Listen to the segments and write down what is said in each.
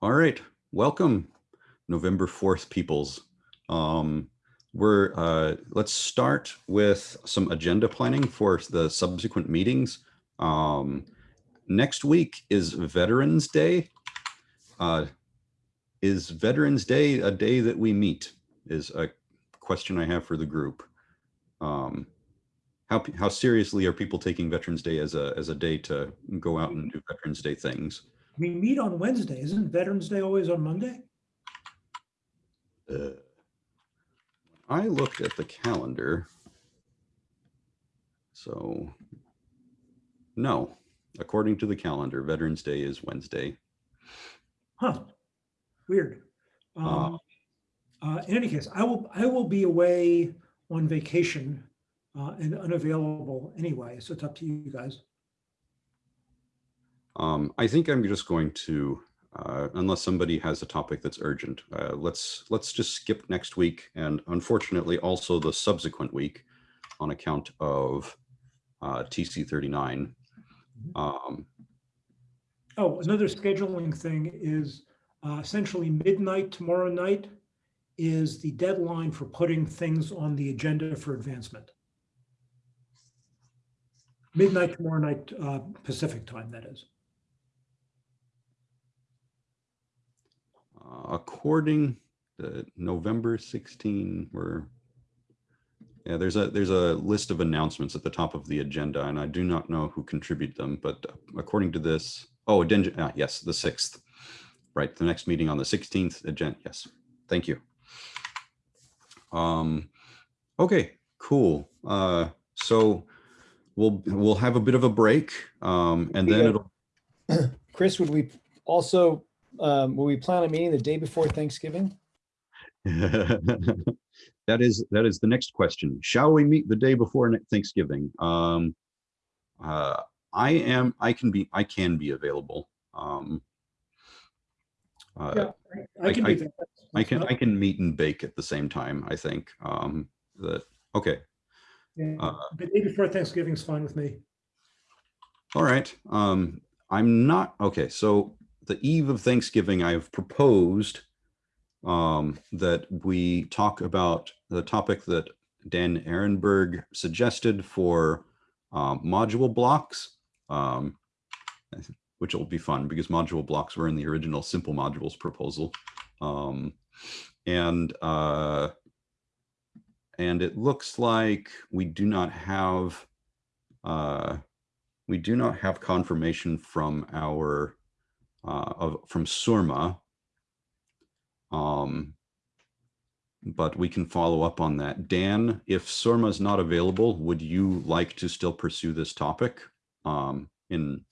All right, welcome, November 4th peoples. Um, we're, uh, let's start with some agenda planning for the subsequent meetings. Um, next week is Veterans Day. Uh, is Veterans Day a day that we meet is a question I have for the group. Um, how, how seriously are people taking Veterans Day as a, as a day to go out and do Veterans Day things? We meet on Wednesday. Isn't Veterans Day always on Monday? Uh, I looked at the calendar. So, no, according to the calendar, Veterans Day is Wednesday. Huh, weird. Um, uh, in any case, I will, I will be away on vacation uh, and unavailable anyway, so it's up to you guys. Um, I think I'm just going to, uh, unless somebody has a topic that's urgent, uh, let's let's just skip next week and unfortunately also the subsequent week on account of uh, TC39. Um, Oh, another scheduling thing is uh, essentially midnight tomorrow night is the deadline for putting things on the agenda for advancement. Midnight tomorrow night, uh, Pacific time, that is. According to November 16, we're yeah, there's a there's a list of announcements at the top of the agenda, and I do not know who contribute them, but according to this, oh, uh, yes, the 6th, right, the next meeting on the 16th, agenda, yes, thank you. Um, okay, cool. Uh, so we'll we'll have a bit of a break, um, and then Yeah. it'll Chris, would we also, um, will we plan a meeting the day before Thanksgiving? that is that is the next question. Shall we meet the day before Thanksgiving? Um, uh, I am. I can be. I can be available. Um, uh, Yeah, I I- can I- that. I can. I can meet and bake at the same time. I think. Um, that okay. Yeah, uh, The day before Thanksgiving is fine with me. All right. Um, I'm not okay. So the eve of Thanksgiving, I've proposed um, that we talk about the topic that Dan Ehrenberg suggested for um, module blocks, um, which will be fun because module blocks were in the original simple modules proposal. Um, and uh, and it looks like we do not have uh, we do not have confirmation from our uh, of from Surma. Um, but we can follow up on that. Dan, if Surma is not available, would you like to still pursue this topic um, in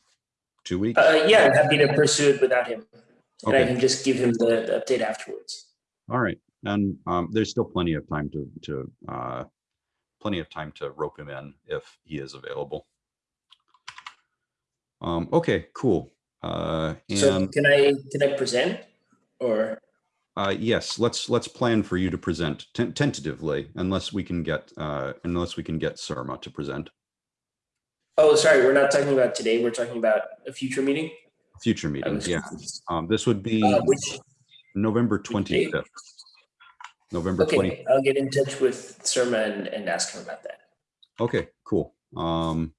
two weeks? Uh, yeah, I'm happy to pursue it without him. And I can just give him the, the update afterwards. All right, and um, there's still plenty of time to to uh, plenty of time to rope him in if he is available. Um, okay, cool. Uh, So can I, can I present or? uh, yes, let's let's plan for you to present ten- tentatively, unless we can get uh, unless we can get Surma to present Oh, sorry, we're not talking about today. We're talking about a future meeting. future I meetings. Yeah, um, this would be Uh, Which, November twenty fifth. November okay, I'll get in touch with Surma and, and ask him about that. Okay, cool. Um,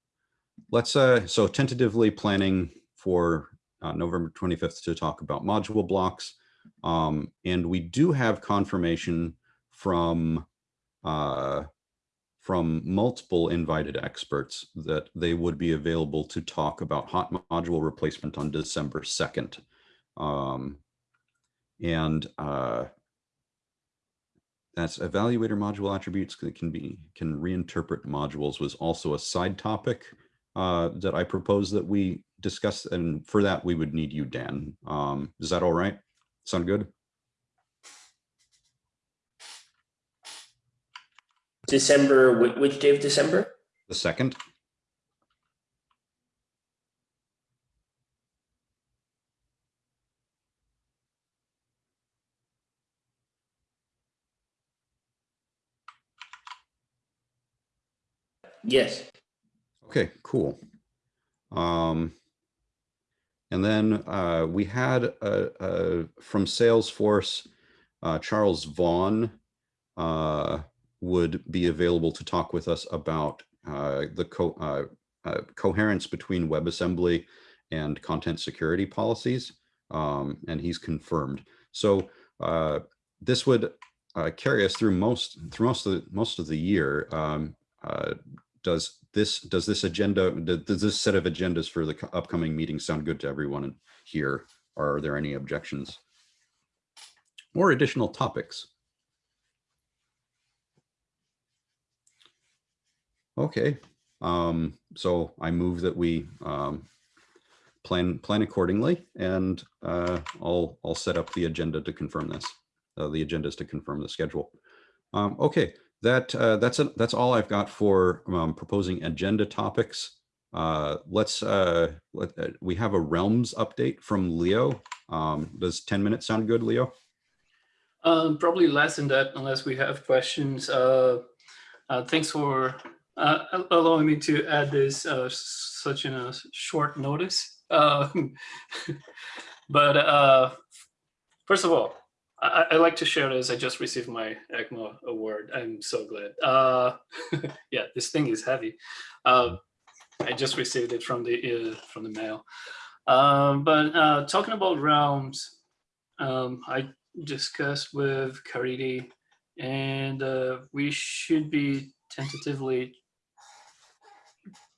let's, uh, so tentatively planning for, uh, November 25th to talk about module blocks. Um, and we do have confirmation from, uh, from multiple invited experts that they would be available to talk about hot module replacement on December 2nd. Um, and, uh, that's evaluator module attributes that can be can reinterpret modules was also a side topic uh, that I propose that we discuss. And for that, we would need you, Dan. Um, is that all right? Sound good? December, which day of December? The second? Yes. Okay, cool. Um, And then uh, we had uh, uh, from Salesforce, uh, Charles Vaughn uh, would be available to talk with us about uh, the co uh, uh, coherence between WebAssembly and content security policies. Um, and he's confirmed. So this would carry us through most through most of the, most of the year. Um, does this does this agenda does this set of agendas for the upcoming meeting sound good to everyone here? Are there any objections or additional topics? Okay, um, so I move that we um, plan plan accordingly, and uh, I'll I'll set up the agenda to confirm this. Uh, the agenda is to confirm the schedule. Um, okay, that uh, that's a, that's all I've got for um, proposing agenda topics. Uh, let's uh, let, uh, we have a realms update from Leo. Um, does 10 minutes sound good, Leo? Um, probably less than that, unless we have questions. Uh, uh, thanks for allowing me to add this such in a short notice. But first of all, I, I- like to share this. I just received my Ecma award. I'm so glad. Uh, yeah, this thing is heavy. Uh, I just received it from the uh, from the mail. Um, but uh, talking about realms, um, I discussed with Caridy, and uh, we should be tentatively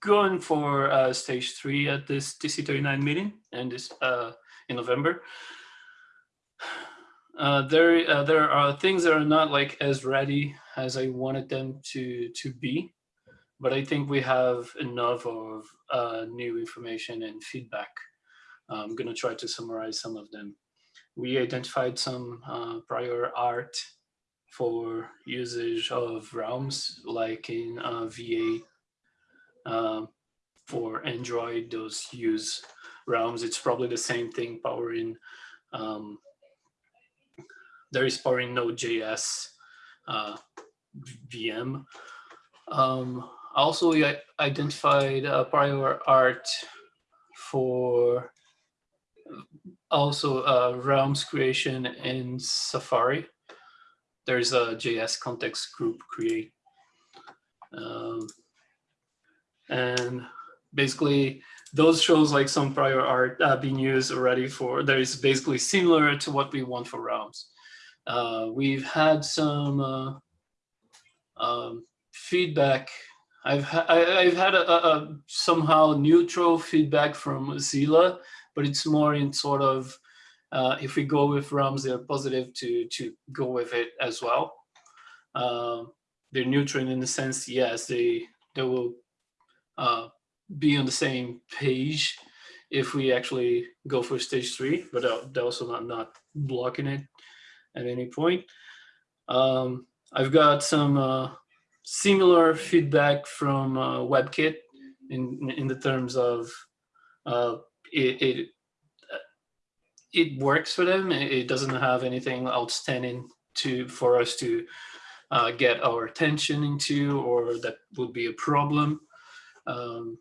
going for stage three at this TC39 meeting and this in November. Uh, there, uh, there are things that are not like as ready as I wanted them to to be, but I think we have enough of uh, new information and feedback. I'm gonna try to summarize some of them we identified some uh, prior art for usage of realms like in uh, V8 um, for Android those use realms it's probably the same thing powering um, there is powering Node.js uh, VM um, also we identified prior art for also uh, realms creation in Safari. There's a JS context group create. Um, and basically those shows like some prior art uh, being used already for, there is basically similar to what we want for realms. Uh, we've had some uh, um, feedback. I've, ha I've had a, a, a somehow neutral feedback from Mozilla but it's more in sort of uh, if we go with realms, they're positive to to go with it as well. Um, they're neutral in the sense, yes, they they will uh, be on the same page if we actually go for stage three, but they're also not not blocking it at any point. Um, I've got some uh, similar feedback from uh, WebKit in in the terms of uh, it, it uh, it works for them. It doesn't have anything outstanding to for us to uh, get our attention into, or that would be a problem. Um,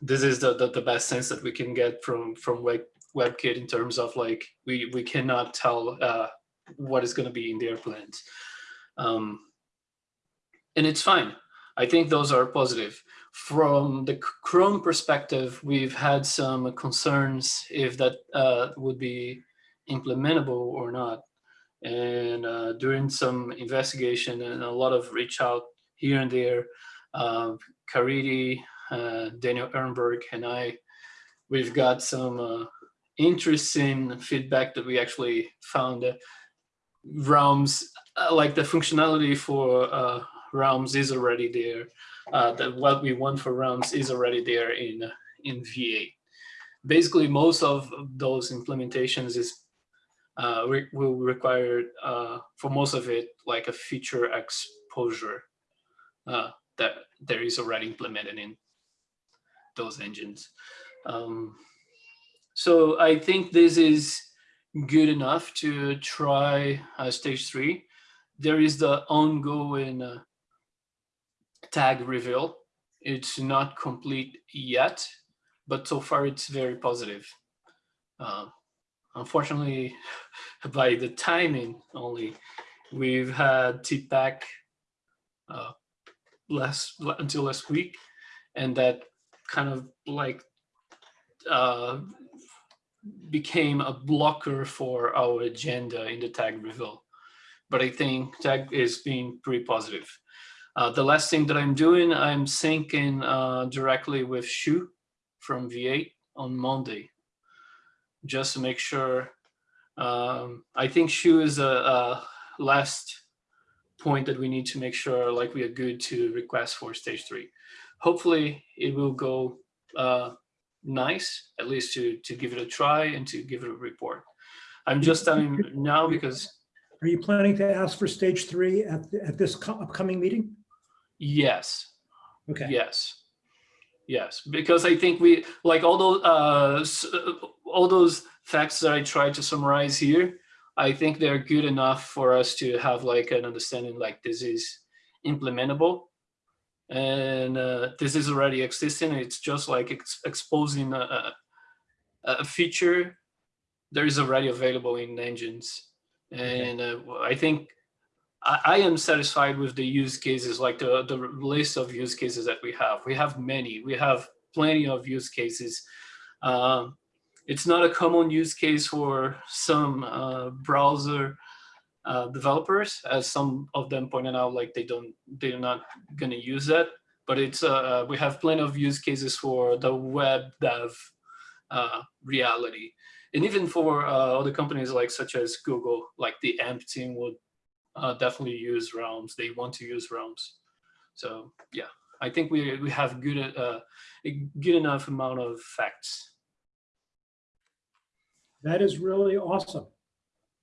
this is the, the the best sense that we can get from from Web, WebKit in terms of like we we cannot tell uh, what is going to be in their plans, um, and it's fine. I think those are positive from the Chrome perspective, we've had some concerns if that uh, would be implementable or not. And uh, during some investigation and a lot of reach out here and there, uh, Caridy, uh, Daniel Ehrenberg, and I, we've got some uh, interesting feedback that we actually found that realms, uh, like the functionality for uh, realms is already there uh, that what we want for realms is already there in in V8. Basically, most of those implementations is uh, re will require uh, for most of it like a feature exposure uh, that there is already implemented in those engines. Um, so I think this is good enough to try uh, stage three. There is the ongoing uh, TAG review. It's not complete yet, but so far it's very positive. Um, unfortunately, by the timing only, we've had TPAC uh, last until last week, and that kind of like uh, became a blocker for our agenda in the TAG review. But I think tag is being pretty positive. Uh, the last thing that I'm doing, I'm syncing uh, directly with Shu from V8 on Monday, just to make sure. Um, I think Shu is a, a last point that we need to make sure like we are good to request for stage three. Hopefully it will go uh, nice, at least to, to give it a try and to give it a report. I'm just telling now because Are you planning to ask for stage three at, th- at this co- upcoming meeting? yes, Okay. Yes. Yes, because I think we like all those uh, uh, all those facts that I tried to summarize here. I think they're good enough for us to have like an understanding like this is implementable and uh, this is already existing. It's just like ex exposing a, a, feature that is already available in engines. And uh, I think I, I am satisfied with the use cases, like the, the list of use cases that we have. We have many, we have plenty of use cases. Um, it's not a common use case for some uh, browser uh, developers, as some of them pointed out, like they don't, they're not gonna use that. But it's uh, we have plenty of use cases for the web dev uh, reality, and even for uh, other companies like such as Google, like the AMP team would uh, definitely use realms. They want to use realms. So yeah, I think we we have good uh, a good enough amount of facts. That is really awesome.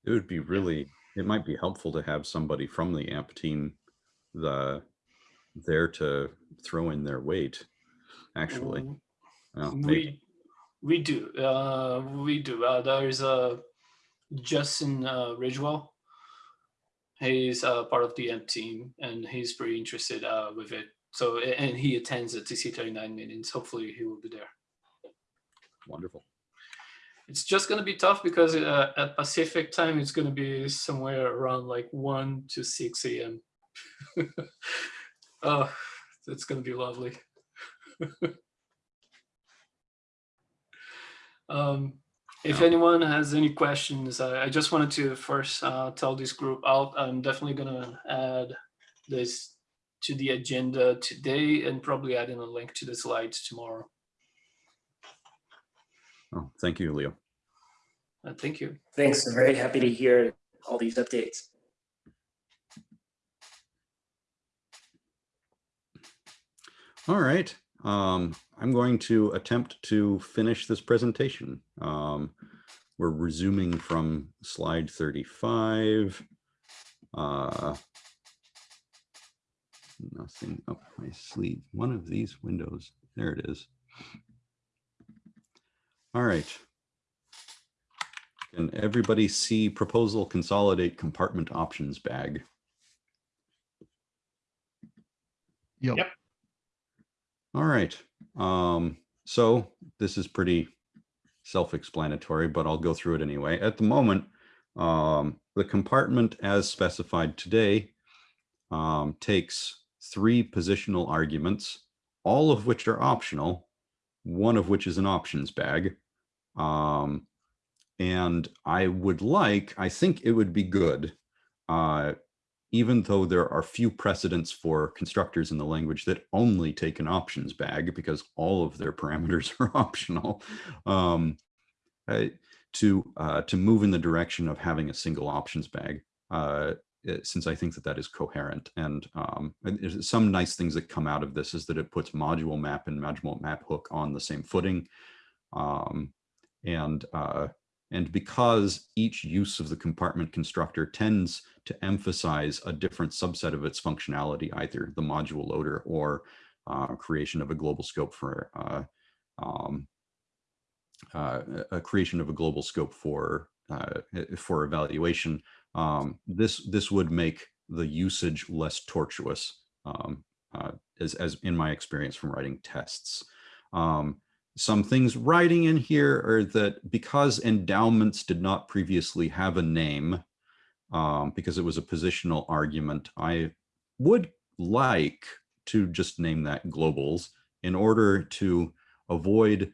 It would be really, it might be helpful to have somebody from the AMP team the there to throw in their weight, actually. Mm, Well, We we do uh, we do. Uh, there is a Justin uh, Ridgewell. He's uh, part of the AMP team, and he's pretty interested uh, with it. So and he attends the TC39 meetings. Hopefully, he will be there. Wonderful. It's just going to be tough because uh, at Pacific time, it's going to be somewhere around like 1 to 6 a.m. oh, that's going to be lovely. um, if Yeah. anyone has any questions, I, I just wanted to first uh, tell this group out. I'm definitely going to add this to the agenda today and probably add in a link to the slides tomorrow. Oh, thank you, Leo. Uh, thank you. Thanks. I'm very happy to hear all these updates. All right. Um, I'm going to attempt to finish this presentation. Um, we're resuming from slide 35. Uh, nothing up my sleeve. One of these windows. There it is. All right. Can everybody see proposal consolidate compartment options bag? Yep. Yep. All right. Um, so this is pretty self-explanatory, but I'll go through it anyway. At the moment, um, the compartment as specified today um, takes three positional arguments, all of which are optional, one of which is an options bag. Um, and I would like, I think it would be good, uh, even though there are few precedents for constructors in the language that only take an options bag because all of their parameters are optional, um, uh, to uh, to move in the direction of having a single options bag, uh, since I think that that is coherent. And, um, some nice things that come out of this is that it puts module map and module map hook on the same footing. Um, and uh, and because each use of the compartment constructor tends to emphasize a different subset of its functionality, either the module loader or uh, creation of a global scope for uh, um, uh, a creation of a global scope for uh, for evaluation. Um, this this would make the usage less tortuous, um, uh, as as in my experience from writing tests. Um, some things writing in here are that because endowments did not previously have a name, um, because it was a positional argument, I would like to just name that globals in order to avoid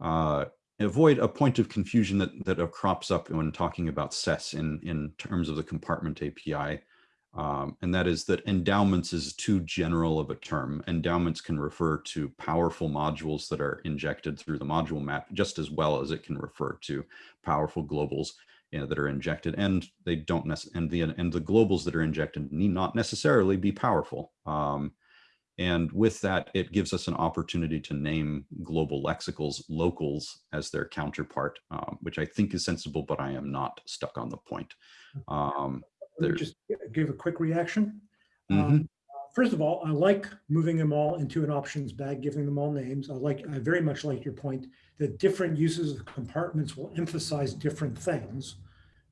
uh, avoid a point of confusion that that crops up when talking about SES in in terms of the compartment API. Um, and that is that endowments is too general of a term. Endowments can refer to powerful modules that are injected through the module map just as well as it can refer to powerful globals you know, that are injected and they don't and the, and the globals that are injected need not necessarily be powerful. Um, and with that, it gives us an opportunity to name global lexicals locals as their counterpart, um, which I think is sensible, but I am not stuck on the point. Um, Let me just give a quick reaction. mhm. Um, First of all, I like moving them all into an options bag, giving them all names. I like, I very much like your point that different uses of compartments will emphasize different things.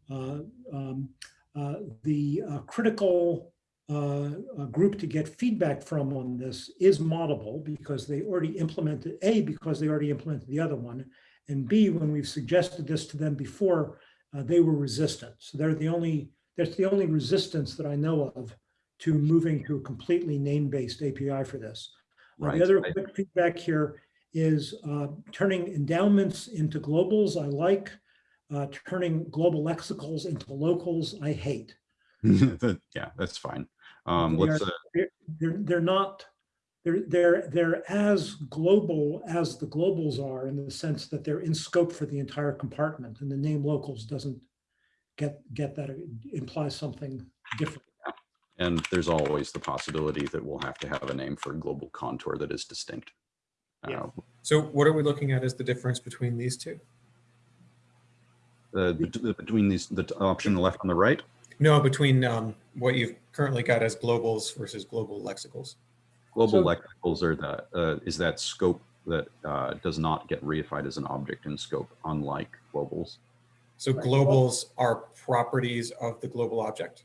Uh, um, uh, The uh, critical uh, uh, group to get feedback from on this is Moddable because they already implemented, A, because they already implemented the other one, and B, when we've suggested this to them before, uh, they were resistant. So they're the only, that's the only resistance that I know of to moving to a completely name-based API for this. Uh, Right, The other quick feedback here is uh, turning endowments into globals, I like. Uh, Turning global lexicals into locals, I hate. Yeah, that's fine. Um, They let's, are- uh, They're, they're not, they're, they're, they're as global as the globals are in the sense that they're in scope for the entire compartment and the name locals doesn't get, get that, it implies something different. and there's always the possibility that we'll have to have a name for a global contour that is distinct. Yeah. Uh, So what are we looking at as the difference between these two? the, the- between these, the option left on the right, No, between um, what you've currently got as globals versus global lexicals. global So- lexicals are the, uh, is that scope that uh, does not get reified as an object in scope, unlike globals. So Right. globals are properties of the global object.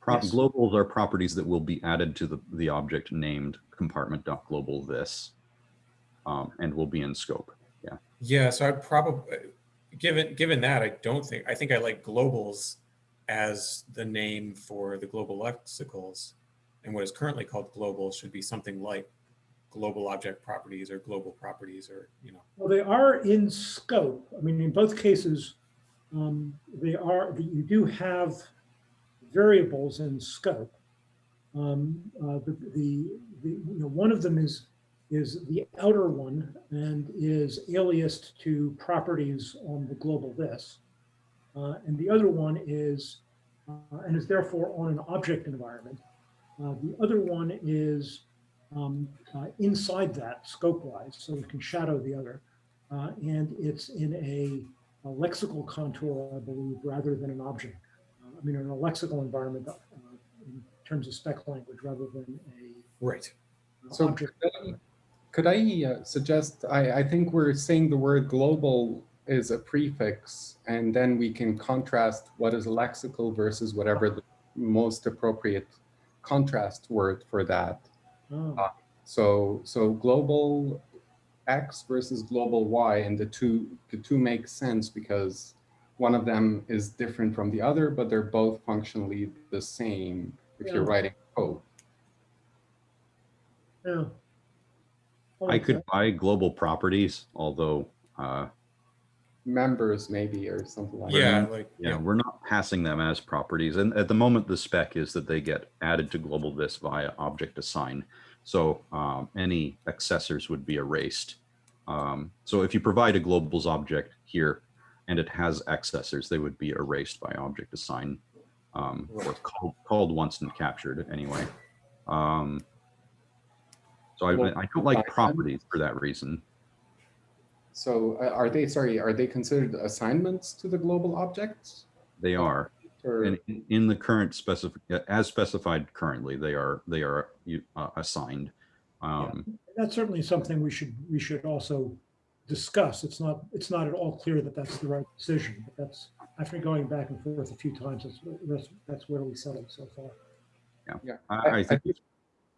Pro- Yes. Globals are properties that will be added to the, the object named compartment.global this um, and will be in scope. Yeah. Yeah, so I probably, given, given that, I don't think, I think I like globals as the name for the global lexicals. And what is currently called global should be something like global object properties or global properties or, you know. Well, they are in scope. I mean, in both cases, um, they are, you do have variables in scope. Um, uh, the, the, the, you know, one of them is, is the outer one and is aliased to properties on the global this. Uh, and the other one is, uh, and is therefore on an object environment. Uh, the other one is um, uh, inside that scope-wise, so it can shadow the other. Uh, and it's in a, a lexical contour, I believe, rather than an object. Uh, I mean, in a lexical environment uh, in terms of spec language, rather than a Right. uh, So object. could I uh, suggest, I, I think we're saying the word global is a prefix, and then we can contrast what is lexical versus whatever the most appropriate contrast word for that. Oh, So, so global X versus global Y, and the two, the two make sense because one of them is different from the other, but they're both functionally the same if you're writing code. yeah. I could buy global properties, although uh, Members maybe, or something like Yeah, that. like, Yeah, yeah, we're not passing them as properties. And at the moment, the spec is that they get added to global this via object assign. So um, any accessors would be erased. Um, so if you provide a globals object here and it has accessors, they would be erased by object assign um, or called, called once and captured anyway. Um, so I, I don't like properties for that reason. So uh, are they, sorry, are they considered assignments to the global objects? They are. Or, And in- in the current specific, as specified currently, they are, they are uh, assigned. Um, That's certainly something we should, we should also discuss. It's not, it's not at all clear that that's the right decision, but that's, after going back and forth a few times, that's, that's, that's where we settled so far. yeah. I, I- I I think, think-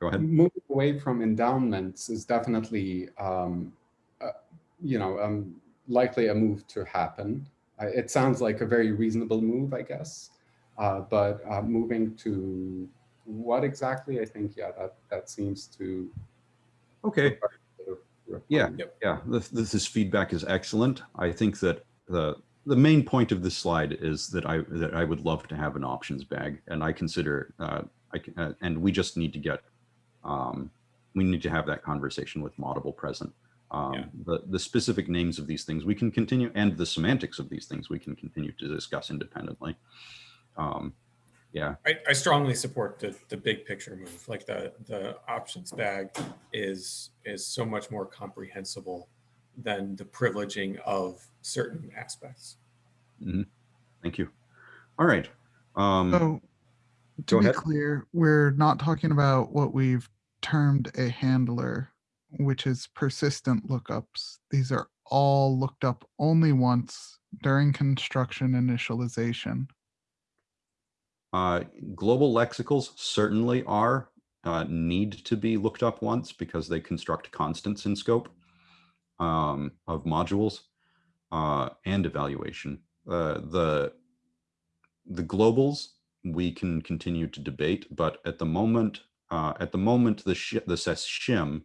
go ahead. Moving away from endowments is definitely um, a, you know, um, likely a move to happen. Uh, It sounds like a very reasonable move, I guess. Uh, But uh, moving to what exactly, I think, yeah, that, that seems to. Okay, Yeah. refinement. yeah, this, this is feedback is excellent. I think that the, the main point of this slide is that I, that I would love to have an options bag and I consider, uh, I can, uh, and we just need to get, um, we need to have that conversation with Moddable present. Um, Yeah. the, the specific names of these things we can continue and the semantics of these things we can continue to discuss independently. Um, yeah, I, I strongly support the, the big picture move. Like the, the options bag is, is so much more comprehensible than the privileging of certain aspects. thank you. All right. Um, So to be ahead. clear, we're not talking about what we've termed a handler, which is persistent lookups. These are all looked up only once during construction initialization. Uh, global lexicals certainly are, uh, need to be looked up once because they construct constants in scope um, of modules uh, and evaluation. Uh, the, the globals we can continue to debate, but at the moment, uh, at the moment, the, sh the SES shim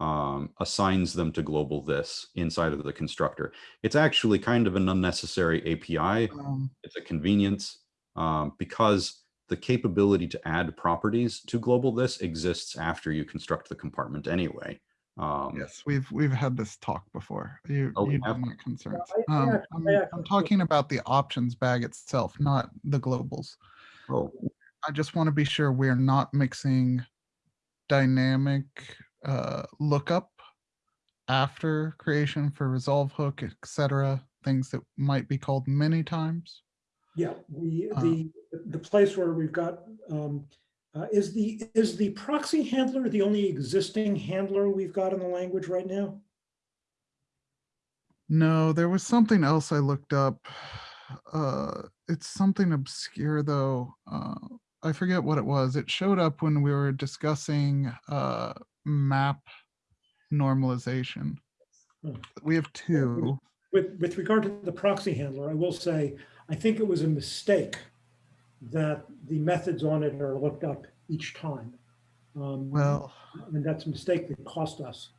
um, assigns them to global this inside of the constructor. It's actually kind of an unnecessary API Um, it's a convenience um, because the capability to add properties to global this exists after you construct the compartment anyway. Um, yes, we've we've had this talk before. You Oh, you have? have my concerns. I- I Um, actually- I'm, I I'm talking about the options bag itself, not the globals. Oh, I just want to be sure we're not mixing dynamic uh, lookup after creation for resolve hook, etc. Things that might be called many times. Yeah, we, Uh, the, the place where we've got, um, uh, is the, is the proxy handler the only existing handler we've got in the language right now? No, there was something else I looked up. Uh, it's something obscure though. Uh, I forget what it was. It showed up when we were discussing uh, map normalization. Hmm. We have two. With, with regard to the proxy handler, I will say, I think it was a mistake that the methods on it are looked up each time. Um, Well, And that's a mistake that cost us.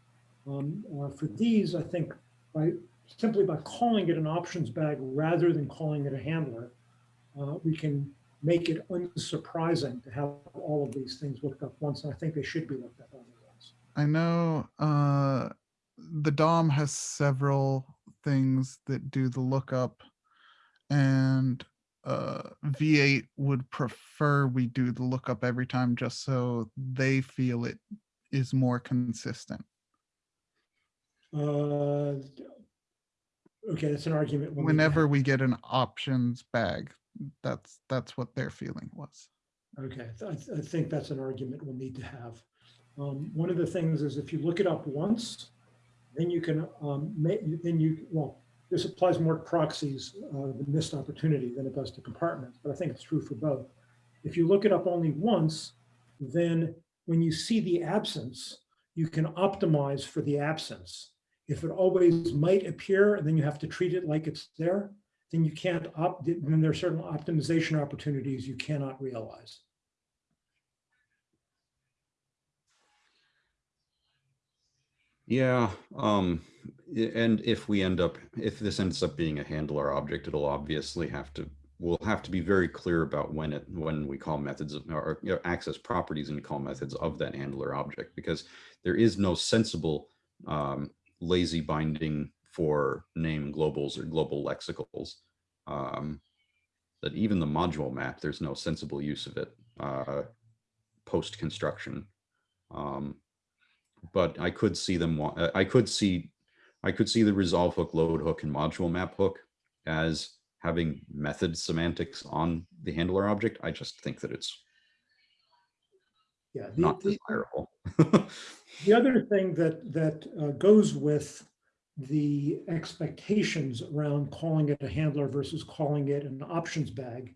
Um, uh, For these, I think by, simply by calling it an options bag rather than calling it a handler, uh, we can make it unsurprising to have all of these things looked up once, and I think they should be looked up once. I know uh, the DOM has several things that do the lookup, and uh, V8 would prefer we do the lookup every time just so they feel it is more consistent. Uh, Okay, that's an argument. we'll Whenever we get an options bag, that's that's what their feeling was. Okay, I, th- I think that's an argument we'll need to have. Um, one of the things is if you look it up once, then you can, um, make, then you, well, this applies more to proxies, uh, the missed opportunity than it does to compartments, but I think it's true for both. If you look it up only once, then when you see the absence, you can optimize for the absence. If it always might appear, and then you have to treat it like it's there, then you can't opt, then there are certain optimization opportunities you cannot realize. yeah. Um, and if we end up, if this ends up being a handler object, it'll obviously have to, we'll have to be very clear about when it, when we call methods of- or you know, access properties and call methods of that handler object, because there is no sensible um, lazy binding for name globals or global lexicals. Um, that even the module map, there's no sensible use of it uh, post construction. Um, but I could see them. I could see, I could see the resolve hook, load hook, and module map hook as having method semantics on the handler object. I just think that it's Yeah. the- not the- desirable. The other thing that, that uh, goes with the expectations around calling it a handler versus calling it an options bag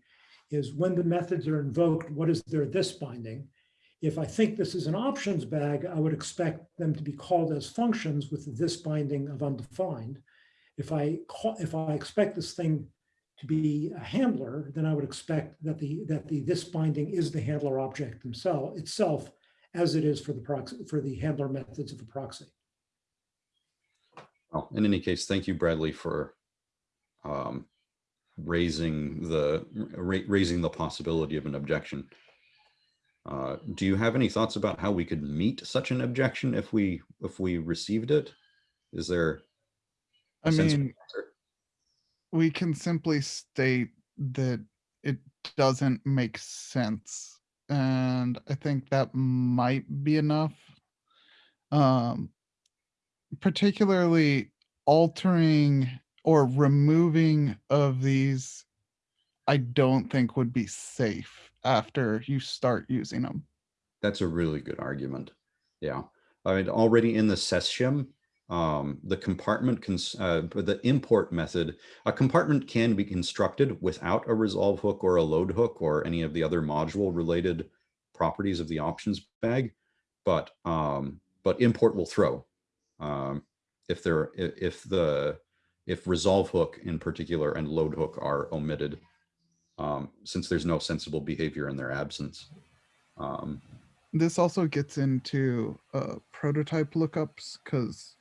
is when the methods are invoked, what is their this binding? If I think this is an options bag, I would expect them to be called as functions with this binding of undefined. If I call, if I expect this thing to be a handler, then I would expect that the, that the, this binding is the handler object themselves, itself, as it is for the proxy, for the handler methods of the proxy. Well, in any case, thank you, Bradley, for um, raising the ra- raising the possibility of an objection. Uh, do you have any thoughts about how we could meet such an objection if we if we received it? Is there? a I mean, we can simply state that it doesn't make sense. And I think that might be enough. Um, particularly altering or removing of these, I don't think would be safe after you start using them. That's a really good argument. Yeah, I mean, already in the SES shim, um, the compartment, uh, the import method, a compartment can be constructed without a resolve hook or a load hook or any of the other module related properties of the options bag. But, um, but import will throw. Um, if there, if the, if resolve hook in particular and load hook are omitted, um, since there's no sensible behavior in their absence. Um, this also gets into uh, prototype lookups because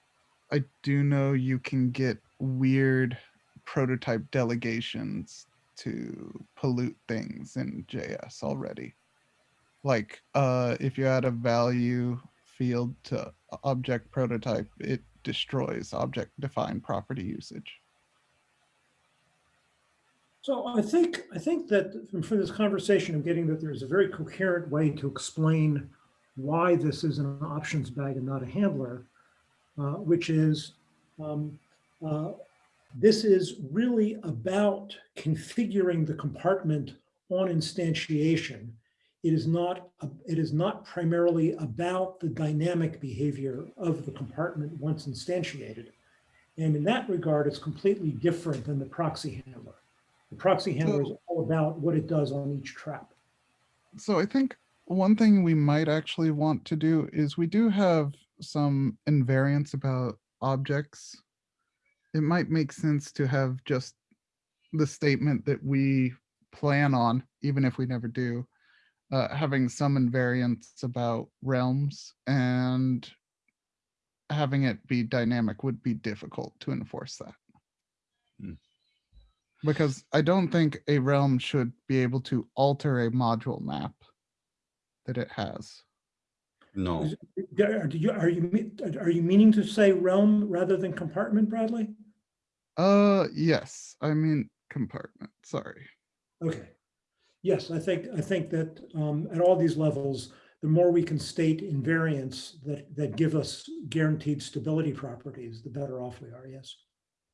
I do know you can get weird prototype delegations to pollute things in JS already. Like uh, if you add a value field to object prototype, it destroys object defined property usage. So I think, I think that from from this conversation, I'm getting that there's a very coherent way to explain why this is an options bag and not a handler, uh, which is um, uh, this is really about configuring the compartment on instantiation. It is not, a- it is not primarily about the dynamic behavior of the compartment once instantiated. And in that regard, it's completely different than the proxy handler. The proxy handler is all about what it does on each trap. So I think one thing we might actually want to do is we do have some invariants about objects. It might make sense to have just the statement that we plan on, even if we never do, uh, having some invariants about realms and having it be dynamic would be difficult to enforce that. Because I don't think a realm should be able to alter a module map that it has. no. Is- Are you, are you, are you meaning to say realm rather than compartment, Bradley? Uh, yes, I mean compartment, sorry. Okay. Yes, I think, I think that um, at all these levels, the more we can state invariants that, that give us guaranteed stability properties, the better off we are, yes.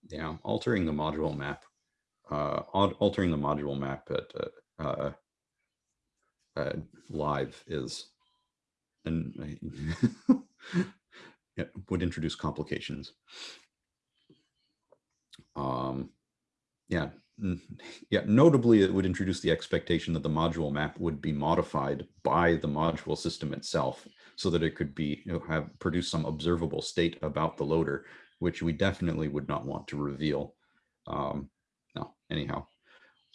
Yeah, altering the module map, al- altering the module map at, uh, uh, uh, live is, and it would introduce complications. Um, yeah, yeah, notably, it would introduce the expectation that the module map would be modified by the module system itself so that it could be, you know, have, produce some observable state about the loader, which we definitely would not want to reveal. Um, no, anyhow.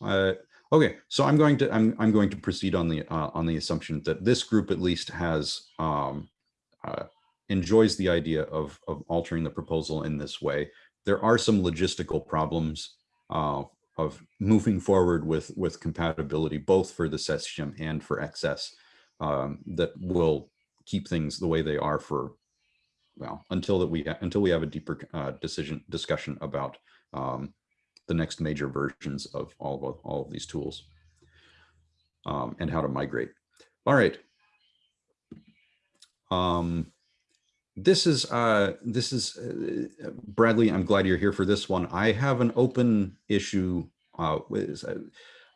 Uh, okay, so I'm going to I'm I'm going to proceed on the uh, on the assumption that this group at least has um, uh, enjoys the idea of of altering the proposal in this way. There are some logistical problems uh, of moving forward with with compatibility both for the SES shim and for XS um, that will keep things the way they are for well until that we until we have a deeper uh, decision discussion about um, the next major versions of all of all of these tools um, and how to migrate. All right. Um, this is uh, this is uh, Bradley. I'm glad you're here for this one. I have an open issue. Uh,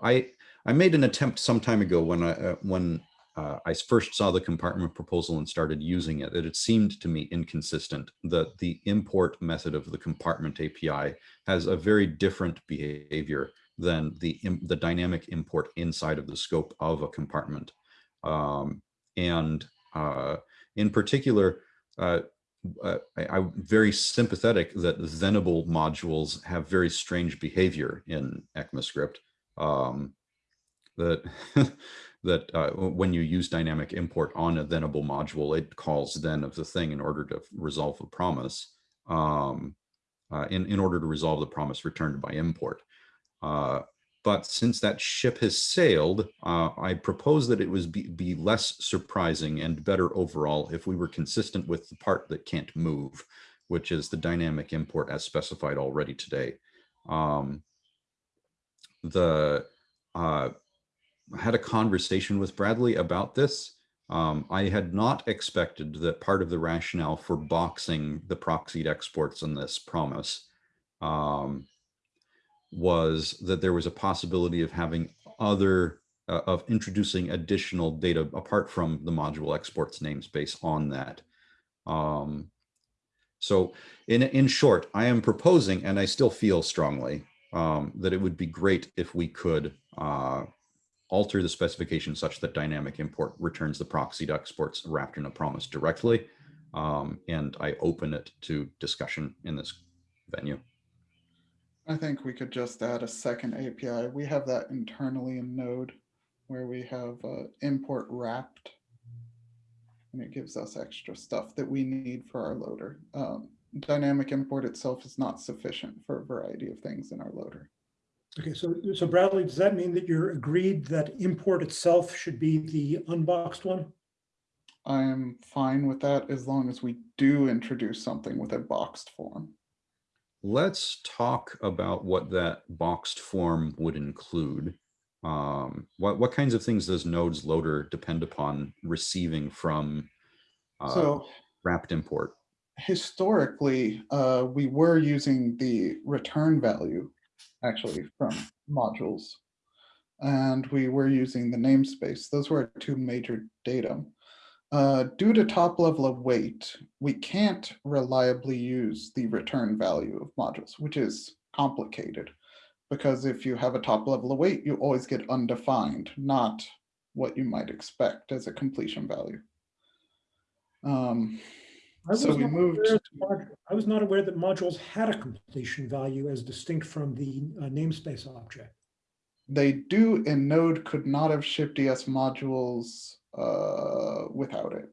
I I made an attempt some time ago when I uh, when uh, I first saw the compartment proposal and started using it, that it seemed to me inconsistent that the import method of the compartment API has a very different behavior than the, the dynamic import inside of the scope of a compartment. Um, and uh, in particular, uh, uh, I, I'm very sympathetic that Venable modules have very strange behavior in ECMAScript. Um, that that uh, when you use dynamic import on a thenable module, it calls then of the thing in order to resolve a promise. Um, uh, in in order to resolve the promise returned by import. Uh, but since that ship has sailed, uh, I propose that it was be, be less surprising and better overall if we were consistent with the part that can't move, which is the dynamic import as specified already today. Um, the uh, had a conversation with Bradley about this. Um, I had not expected that part of the rationale for boxing the proxied exports in this promise um, was that there was a possibility of having other, uh, of introducing additional data apart from the module exports namespace on that. Um, so in, in short, I am proposing, and I still feel strongly, um, that it would be great if we could uh, alter the specification such that dynamic import returns the proxied exports wrapped in a promise directly. Um, and I open it to discussion in this venue. I think we could just add a second API. We have that internally in Node where we have uh, import wrapped. And it gives us extra stuff that we need for our loader. Um, dynamic import itself is not sufficient for a variety of things in our loader. Okay, so, so Bradley, does that mean that you're agreed that import itself should be the unboxed one? I am fine with that as long as we do introduce something with a boxed form. Let's talk about what that boxed form would include. Um, what, what kinds of things does nodes loader depend upon receiving from uh, So wrapped import? historically, uh, we were using the return value actually from modules. And we were using the namespace. Those were our two major data. Uh, due to top level await, we can't reliably use the return value of modules, which is complicated. Because if you have a top level await, you always get undefined, not what you might expect as a completion value. Um, I So was we not moved aware that I was not aware that modules had a completion value as distinct from the uh, namespace object. They do, and Node could not have shipped ES modules uh, without it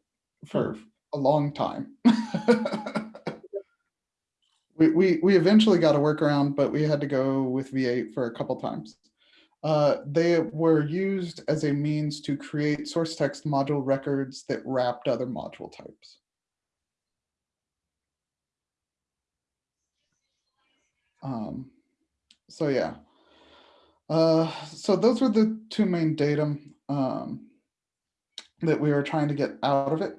for a long time. we, we, we eventually got a workaround, but we had to go with V8 for a couple times. Uh, they were used as a means to create source text module records that wrapped other module types. Um, so yeah. Uh, so those were the two main data um, that we were trying to get out of it.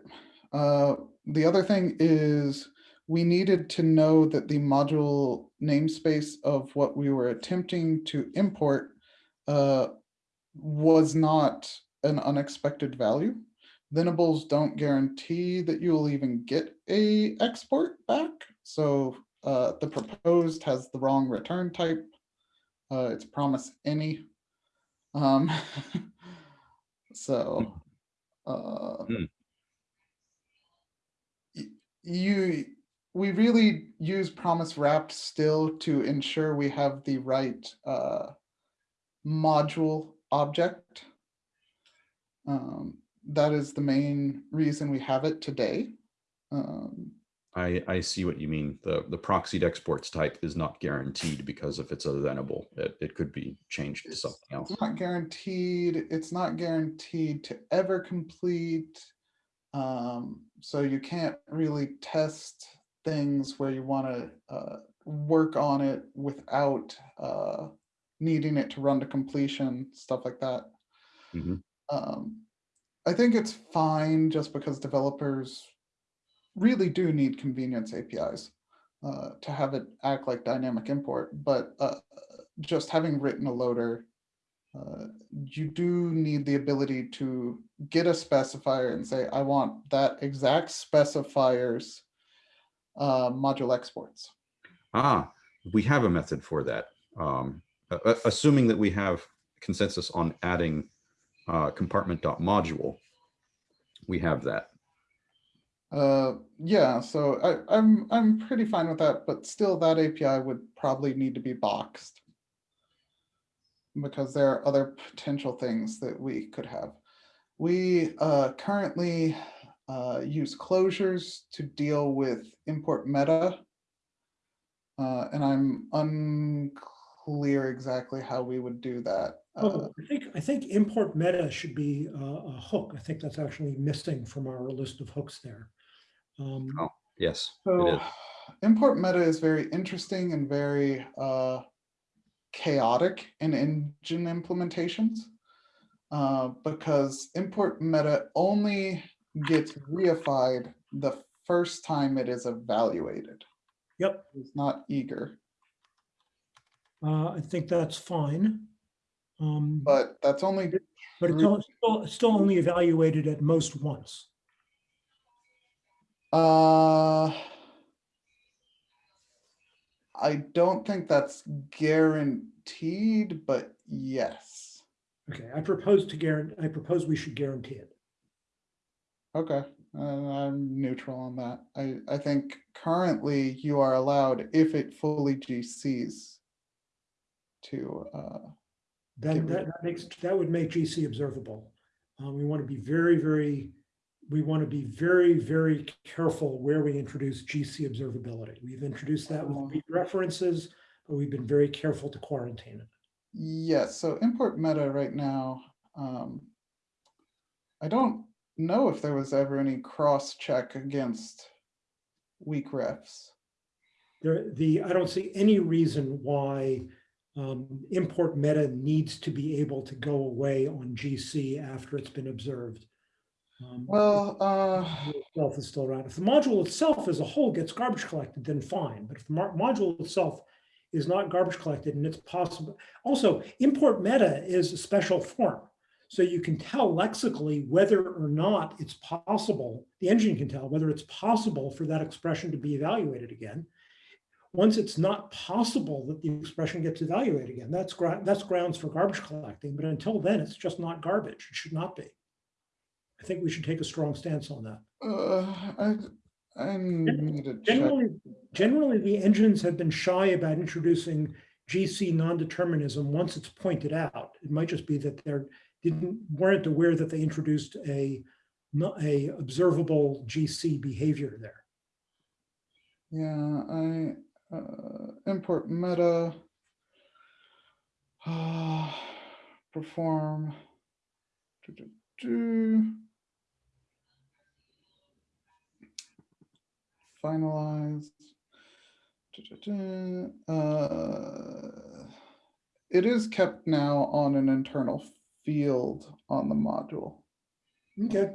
Uh, the other thing is we needed to know that the module namespace of what we were attempting to import uh, was not an unexpected value. Thenables don't guarantee that you will even get a export back. So uh, the proposed has the wrong return type. Uh, it's promise any. Um, so uh, Hmm. you, we really use promise wrapped still to ensure we have the right uh, module object. Um, that is the main reason we have it today. Um, I, I see what you mean. The, the proxied exports type is not guaranteed because if it's a thenable, it, it could be changed to something else. It's not guaranteed, it's not guaranteed to ever complete. Um, so you can't really test things where you want to uh, work on it without uh, needing it to run to completion, stuff like that. Mhm. Um, I think it's fine just because developers really do need convenience APIs uh, to have it act like dynamic import, but uh, just having written a loader, uh, you do need the ability to get a specifier and say, I want that exact specifier's uh, module exports. Ah, we have a method for that. Um, assuming that we have consensus on adding uh, compartment.module, we have that. Uh, yeah, so I, I'm, I'm pretty fine with that, but still that API would probably need to be boxed. Because there are other potential things that we could have. We uh, currently uh, use closures to deal with import meta. Uh, and I'm unclear exactly how we would do that. Oh, I think, I think import meta should be uh, a hook. I think that's actually missing from our list of hooks there. Um, Oh, yes, So is. import meta is very interesting and very uh, chaotic in engine implementations. uh, because import meta only gets reified the first time it is evaluated. Yep, It's not eager, uh, I think that's fine. Um, but that's only, But it's still, it's still only evaluated at most once. Uh, I don't think that's guaranteed, but yes. Okay, I propose to guarantee, I propose we should guarantee it. Okay, uh, I'm neutral on that. I, I think currently you are allowed, if it fully GCs, to, uh, Then that that makes, that would make GC observable. Um, we want to be very, very, we want to be very, very careful where we introduce GC observability. We've introduced that with weak references, but we've been very careful to quarantine it. yes, so import meta right now, um, I don't know if there was ever any cross check against weak refs. There, the, I don't see any reason why um, import meta needs to be able to go away on GC after it's been observed. Um, Well, uh, itself is still around. If the module itself as a whole gets garbage collected, then fine. But if the module itself is not garbage collected and it's possible, also import meta is a special form. So you can tell lexically whether or not it's possible, the engine can tell whether it's possible for that expression to be evaluated again. Once it's not possible that the expression gets evaluated again, that's, that's grounds for garbage collecting. But until then, it's just not garbage. It should not be. I think we should take a strong stance on that. uh, I, I need to check. Generally, generally, the engines have been shy about introducing GC non-determinism once it's pointed out. It might just be that they're didn't weren't aware that they introduced a not a observable GC behavior there. Yeah, I, uh, import meta. Uh, perform. do, do, do. Finalize. do, do, do. Uh, It is kept now on an internal field on the module. Okay.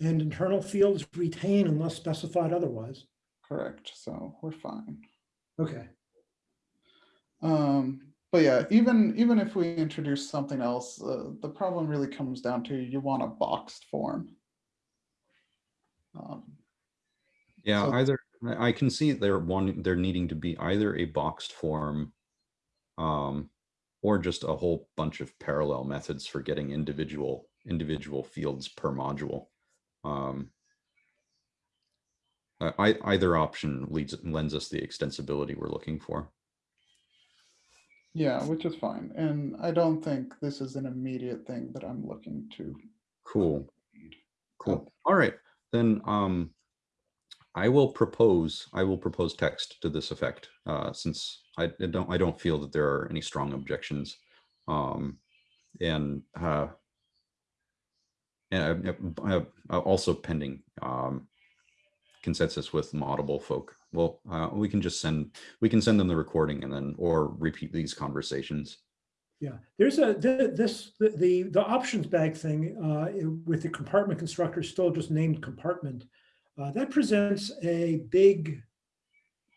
And internal fields retain unless specified otherwise. Correct, so we're fine. Okay. Um, but yeah, even even if we introduce something else, uh, the problem really comes down to you want a boxed form. Um, Yeah, So- either, I can see they're wanting, they're needing to be either a boxed form. Um, or just a whole bunch of parallel methods for getting individual, individual fields per module. Um. uh, I, either option leads, lends us the extensibility we're looking for. yeah, which is fine, and I don't think this is an immediate thing that I'm looking to. Cool. Cool. All right, then, um, I will propose, I will propose text to this effect, uh, since I I don't, I don't feel that there are any strong objections. Um, and, uh, and uh, uh, uh, also pending, um, consensus with Moddable folk. Well, uh, we can just send, we can send them the recording and then, or repeat these conversations. Yeah, there's a, th- this, the, the, the options bag thing uh, with the compartment constructor still just named compartment. Uh, That presents a big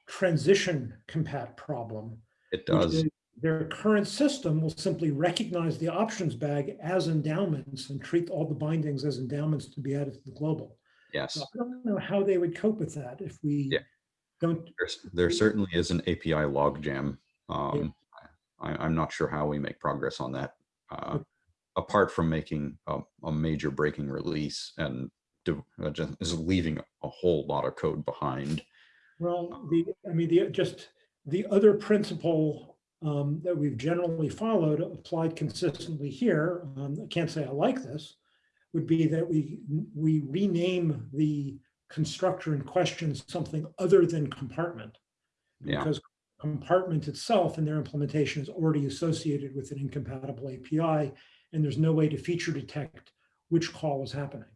transition compat problem. It does. Their current system will simply recognize the options bag as endowments and treat all the bindings as endowments to be added to the global. Yes. So I don't know how they would cope with that if we Yeah. don't, There's, there certainly is an API logjam. Um, I, I'm not sure how we make progress on that. Uh, apart from making a, a major breaking release and is leaving a whole lot of code behind. Well, the, I mean, the, just the other principle um, that we've generally followed applied consistently here, um, I can't say I like this, would be that we, we rename the constructor in question something other than compartment. Yeah. Because compartment itself and their implementation is already associated with an incompatible API, and there's no way to feature detect which call is happening.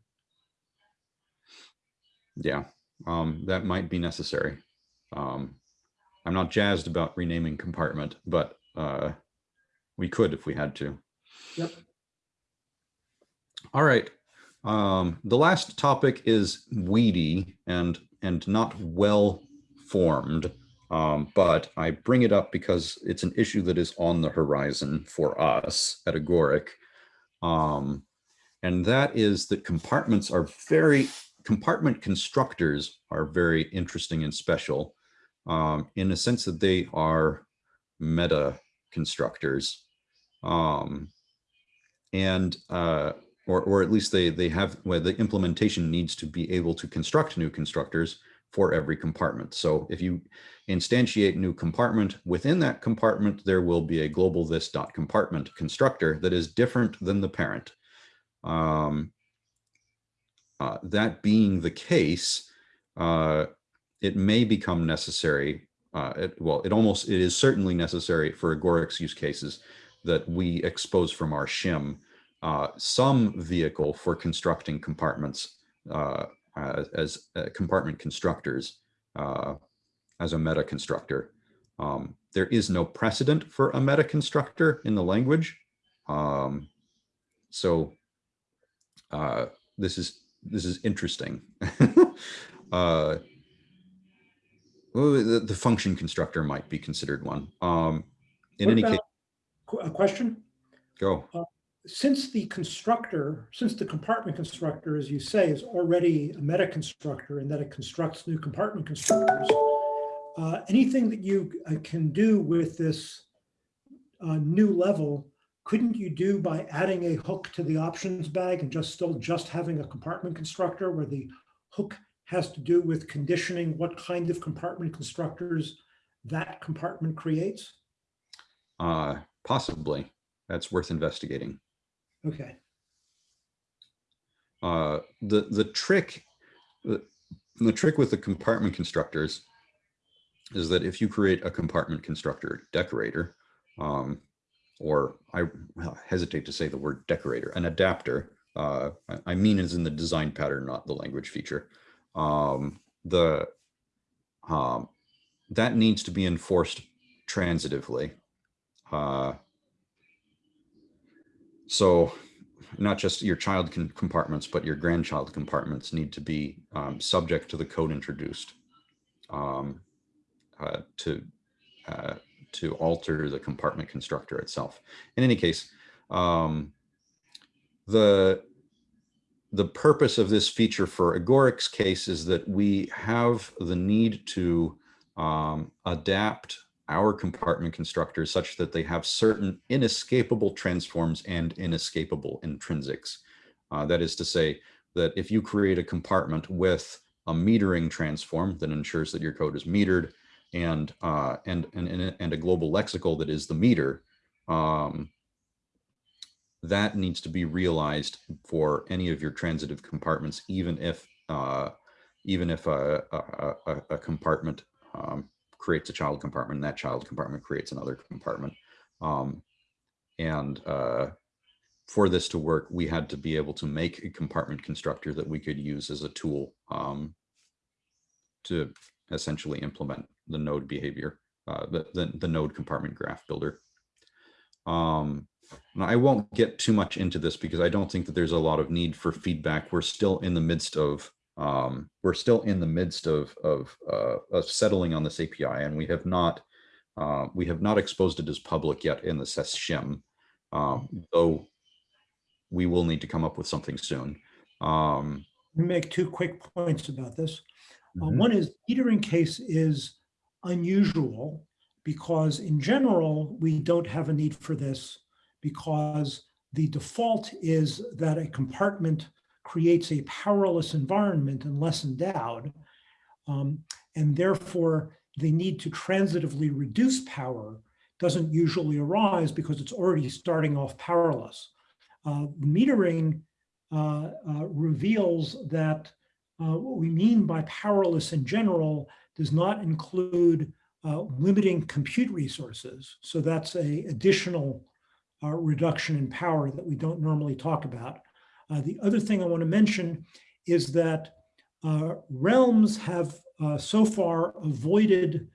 Yeah, um, that might be necessary. Um, I'm not jazzed about renaming compartment, but uh, we could if we had to. Yep. All right. Um, the last topic is weedy and and not well formed. Um, but I bring it up because it's an issue that is on the horizon for us at Agoric. Um, and that is that compartments are very, compartment constructors are very interesting and special um, in the sense that they are meta constructors. Um, and uh, or, or at least they they have well, the implementation needs to be able to construct new constructors for every compartment. So if you instantiate new compartment within that compartment, there will be a global this dot compartment constructor that is different than the parent. Um, uh, that being the case, uh, it may become necessary. Uh, it, well, it almost it is certainly necessary for Agoric's use cases that we expose from our shim uh, some vehicle for constructing compartments uh, as, as compartment constructors as a meta constructor. Um, there is no precedent for a meta constructor in the language. Um, so this is this is interesting. uh, well, the, the function constructor might be considered one. Um, in What any case, Qu- A question? go. since the constructor, since the compartment constructor, as you say, is already a meta constructor and that it constructs new compartment constructors, uh, anything that you uh, can do with this uh, new level, couldn't you do by adding a hook to the options bag and just still just having a compartment constructor where the hook has to do with conditioning what kind of compartment constructors that compartment creates? Uh, possibly. That's worth investigating. Okay. Uh, the the trick the, the trick with the compartment constructors is that if you create a compartment constructor decorator, um, or I hesitate to say the word decorator, an adapter, uh, I, mean is in the design pattern, not the language feature. Um, the um, that needs to be enforced transitively. Uh, so not just your child compartments, but your grandchild compartments need to be um, subject to the code introduced um, uh, to uh, to alter the compartment constructor itself. In any case, um, the the purpose of this feature for Agoric's case is that we have the need to um, adapt our compartment constructors such that they have certain inescapable transforms and inescapable intrinsics. Uh, that is to say that if you create a compartment with a metering transform that ensures that your code is metered and uh, and, and and a global lexical that is the meter, um, that needs to be realized for any of your transitive compartments, even if uh, even if a, a, a, a compartment um, creates a child compartment and that child compartment creates another compartment. Um, and uh, for this to work, we had to be able to make a compartment constructor that we could use as a tool um, to essentially implement the node behavior, uh, the, the, the node compartment graph builder. Um, and I won't get too much into this because I don't think that there's a lot of need for feedback. We're still in the midst of um, we're still in the midst of of, uh, of settling on this API, and we have not uh, we have not exposed it as public yet in the SES um, though we will need to come up with something soon. Um, Let me make two quick points about this. Uh, Mhm. One is metering case is unusual because in general, we don't have a need for this because the default is that a compartment creates a powerless environment unless endowed. Um, and therefore, the need to transitively reduce power doesn't usually arise because it's already starting off powerless. Uh, metering uh, uh, reveals that uh, what we mean by powerless in general does not include uh, limiting compute resources. So that's a additional uh, reduction in power that we don't normally talk about. Uh, the other thing I want to mention is that uh, realms have uh, so far avoided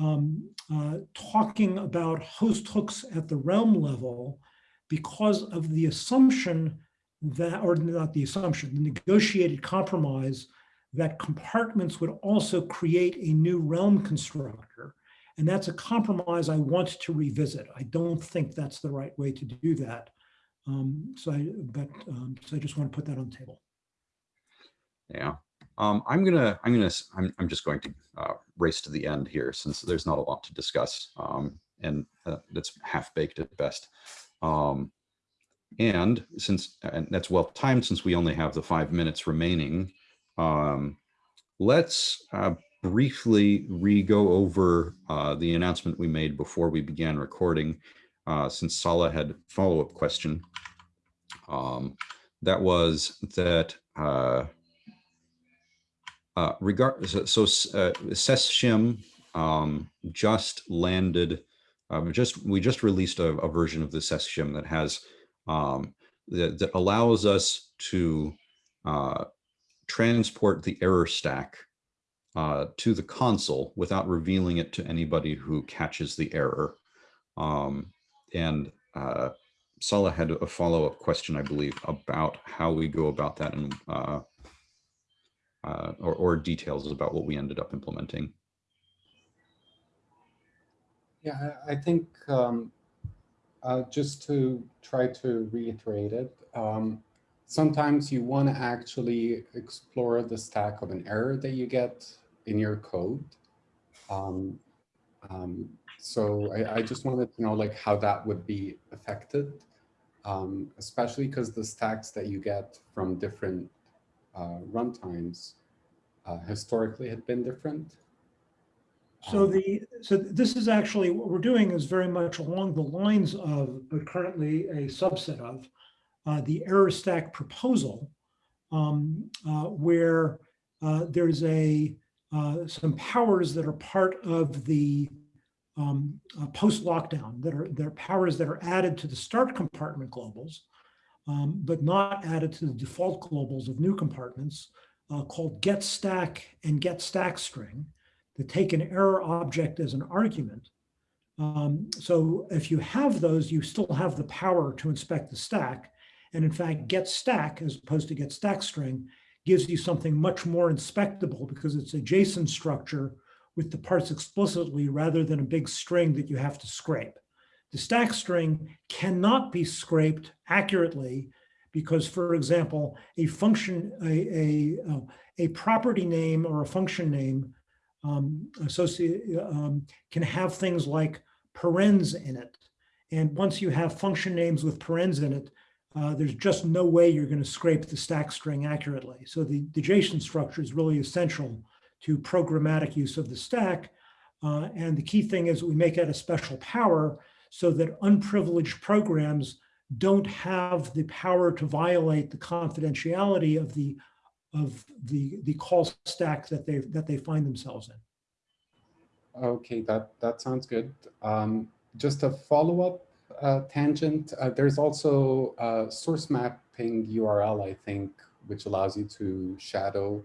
um, uh, talking about host hooks at the realm level because of the assumption that, or not the assumption, the negotiated compromise that compartments would also create a new realm constructor. And that's a compromise I want to revisit. I don't think that's the right way to do that. Um, so I, but, um, so I just want to put that on the table. Yeah. Um, I'm gonna, I'm gonna, I'm, I'm just going to uh, race to the end here since there's not a lot to discuss. Um, and uh, that's half baked at best. Um, and since, and that's well timed since we only have the five minutes remaining, um, let's uh, briefly re-go over uh, the announcement we made before we began recording, uh, since Sala had follow-up question. Um, that was that uh, uh, regard so, so uh, SES shim um, just landed. Uh, just we just released a, a version of the SES shim that has um, that, that allows us to transport the error stack uh, to the console without revealing it to anybody who catches the error. Um, and uh, Sala had a follow-up question, I believe, about how we go about that and uh, uh, or, or details about what we ended up implementing. Yeah, I think um, uh, just to try to reiterate it, um, sometimes you want to actually explore the stack of an error that you get in your code. Um, um, so I, I, just wanted to know like how that would be affected, um, especially because the stacks that you get from different uh, runtimes uh, historically had been different. So Um, the, so this is actually, what we're doing is very much along the lines of, but currently a subset of, uh, the error stack proposal, um, uh, where uh, there's a, uh, some powers that are part of the um, post-lockdown, that are, that are powers that are added to the start compartment globals, um, but not added to the default globals of new compartments, called get stack and get stack string that take an error object as an argument. Um, so if you have those, you still have the power to inspect the stack. And in fact, get stack as opposed to get stack string gives you something much more inspectable because it's a JSON structure with the parts explicitly rather than a big string that you have to scrape. The stack string cannot be scraped accurately because, for example, a function, a, a, a property name or a function name um, um, can have things like parens in it. And once you have function names with parens in it, uh, there's just no way you're going to scrape the stack string accurately. So the, the JSON structure is really essential to programmatic use of the stack. Uh, and the key thing is we make it a special power so that unprivileged programs don't have the power to violate the confidentiality of the of the the call stack that they that they find themselves in. Okay, that that sounds good. Um, just a follow up uh, tangent. Uh, there's also a source mapping URL, I think, which allows you to shadow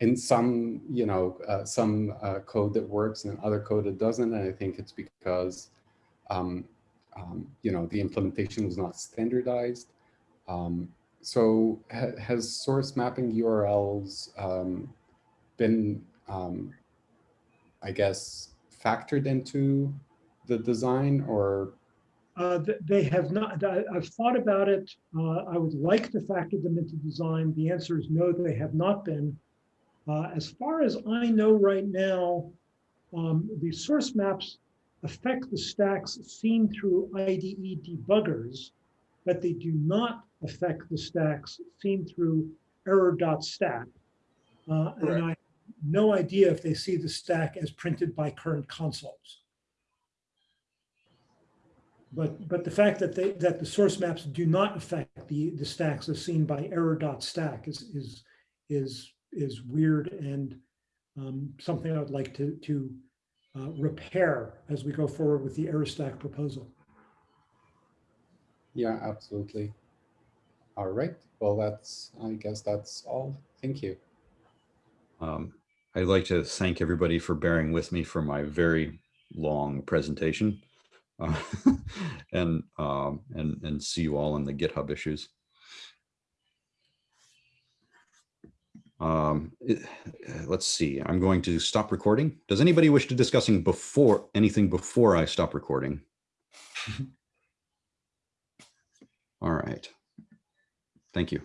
in some, you know, uh, some uh, code that works and other code that doesn't. And I think it's because, um, um, you know, the implementation was not standardized. Um, so ha has source mapping URLs um, been, um, I guess, factored into the design or uh, they have not, I, have thought about it. Uh, I would like to factor them into design. The answer is no, they have not been. Uh, as far as I know right now, um, the source maps affect the stacks seen through IDE debuggers, but they do not affect the stacks seen through error dot stack. Uh, and I have no idea if they see the stack as printed by current consoles. But, but the fact that they, that the source maps do not affect the, the stacks as seen by error dot stack is, is, is, is weird and um, something I would like to, to uh, repair as we go forward with the error stack proposal. Yeah, absolutely. All right. Well, that's, I guess that's all. Thank you. Um, I'd like to thank everybody for bearing with me for my very long presentation. Uh, and, um, and, and see you all in the GitHub issues. Um, it- let's see, I'm going to stop recording. Does anybody wish to discussing before, anything before I stop recording? All right. Thank you.